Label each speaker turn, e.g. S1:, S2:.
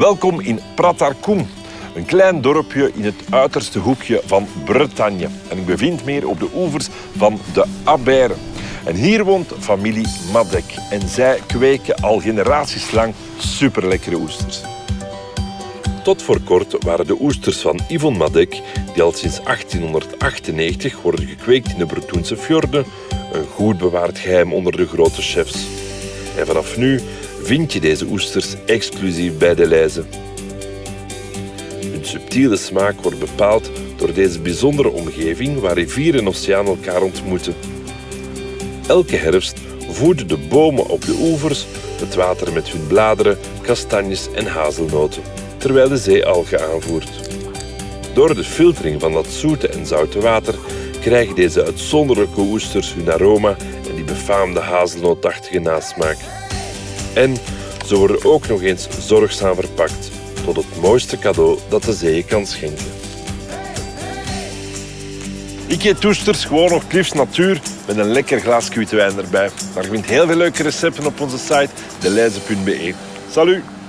S1: Welkom in Pratarkoem, een klein dorpje in het uiterste hoekje van Bretagne. En ik bevind me hier op de oevers van de Abère. En hier woont familie Madek. En zij kweken al generaties lang superlekkere oesters. Tot voor kort waren de oesters van Yvonne Madek, die al sinds 1898 worden gekweekt in de Bretoense fjorden, een goed bewaard geheim onder de grote chefs. En vanaf nu vind je deze oesters exclusief bij de lijzen. Hun subtiele smaak wordt bepaald door deze bijzondere omgeving waar rivier en oceaan elkaar ontmoeten. Elke herfst voeden de bomen op de oevers het water met hun bladeren, kastanjes en hazelnoten, terwijl de zee algen aanvoert. Door de filtering van dat zoete en zoute water krijgen deze uitzonderlijke oesters hun aroma en die befaamde hazelnootachtige nasmaak. En ze worden ook nog eens zorgzaam verpakt tot het mooiste cadeau dat de zee kan schenken. Ik eet toesters gewoon op Cliffs Natuur met een lekker glas wijn erbij. Maar je vindt heel veel leuke recepten op onze site deleize.be. Salut!